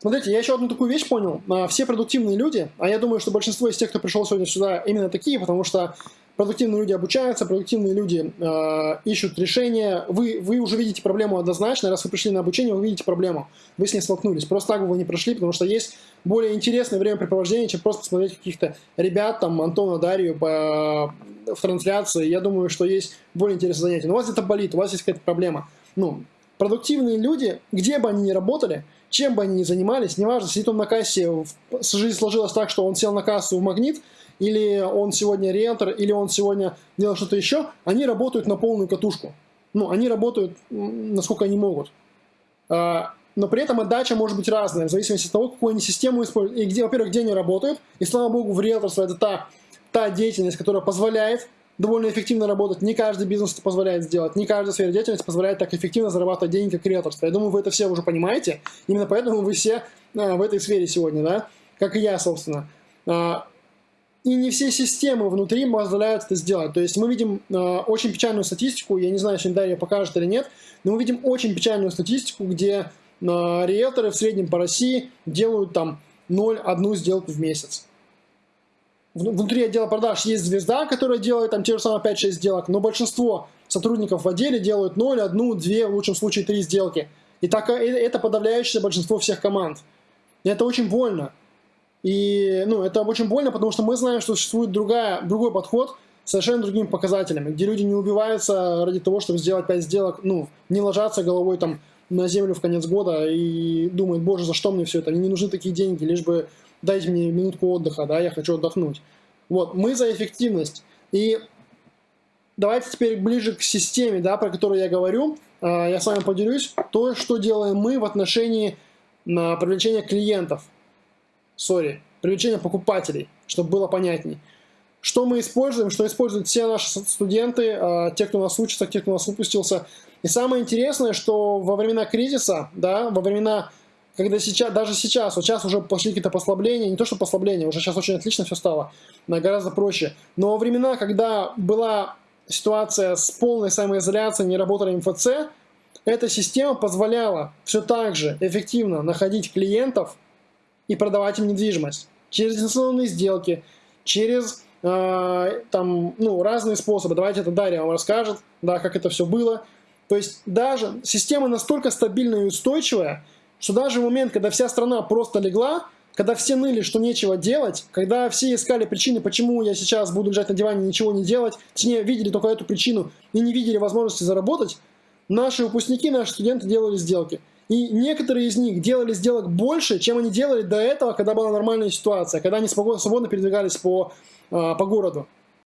Смотрите, я еще одну такую вещь понял. А, все продуктивные люди, а я думаю, что большинство из тех, кто пришел сегодня сюда, именно такие, потому что продуктивные люди обучаются, продуктивные люди э, ищут решения. Вы, вы уже видите проблему однозначно, раз вы пришли на обучение, вы видите проблему. Вы с ней столкнулись. Просто так вы не прошли, потому что есть более интересное времяпрепровождение, чем просто посмотреть каких-то ребят, там, Антона, Дарью по, в трансляции. Я думаю, что есть более интересное занятие. Но у вас это болит, у вас есть какая-то проблема. Ну, продуктивные люди, где бы они ни работали, чем бы они ни занимались, неважно, сидит он на кассе, жизнь сложилась так, что он сел на кассу в магнит, или он сегодня риэлтор, или он сегодня делает что-то еще, они работают на полную катушку. Ну, они работают, насколько они могут. А, но при этом отдача может быть разная, в зависимости от того, какую они систему используют, и где, во-первых, где они работают. И слава богу, в риэлторство это та, та деятельность, которая позволяет довольно эффективно работать. Не каждый бизнес это позволяет сделать, не каждая сфера деятельности позволяет так эффективно зарабатывать деньги, как риэлторство. Я думаю, вы это все уже понимаете. Именно поэтому вы все а, в этой сфере сегодня, да, как и я, собственно. А, и не все системы внутри позволяют это сделать. То есть мы видим э, очень печальную статистику, я не знаю, если Дарья покажет или нет, но мы видим очень печальную статистику, где э, риэлторы в среднем по России делают там 0,1 сделку в месяц. Внутри отдела продаж есть звезда, которая делает там те же самые 5-6 сделок, но большинство сотрудников в отделе делают 0, 1, 2, в лучшем случае 3 сделки. И так, э, это подавляющее большинство всех команд. И это очень больно. И ну, это очень больно, потому что мы знаем, что существует другая, другой подход с совершенно другими показателями, где люди не убиваются ради того, чтобы сделать 5 сделок, ну, не ложатся головой там на землю в конец года и думают, боже, за что мне все это, мне не нужны такие деньги, лишь бы дайте мне минутку отдыха, да, я хочу отдохнуть. Вот, мы за эффективность. И давайте теперь ближе к системе, да, про которую я говорю. А, я с вами поделюсь. То, что делаем мы в отношении на привлечения клиентов сори, привлечение покупателей, чтобы было понятней. Что мы используем, что используют все наши студенты, а, те, кто у нас учится, те, кто у нас выпустился. И самое интересное, что во времена кризиса, да, во времена, когда сейчас, даже сейчас, вот сейчас уже пошли какие-то послабления, не то что послабления, уже сейчас очень отлично все стало, гораздо проще. Но во времена, когда была ситуация с полной самоизоляцией, не работали МФЦ, эта система позволяла все так же эффективно находить клиентов, и продавать им недвижимость. Через дистанционные сделки, через э, там, ну, разные способы. Давайте это Дарья вам расскажет, да, как это все было. То есть даже система настолько стабильная и устойчивая, что даже в момент, когда вся страна просто легла, когда все ныли, что нечего делать, когда все искали причины, почему я сейчас буду лежать на диване и ничего не делать, точнее, видели только эту причину и не видели возможности заработать, наши выпускники, наши студенты делали сделки. И некоторые из них делали сделок больше, чем они делали до этого, когда была нормальная ситуация, когда они свободно передвигались по, а, по городу.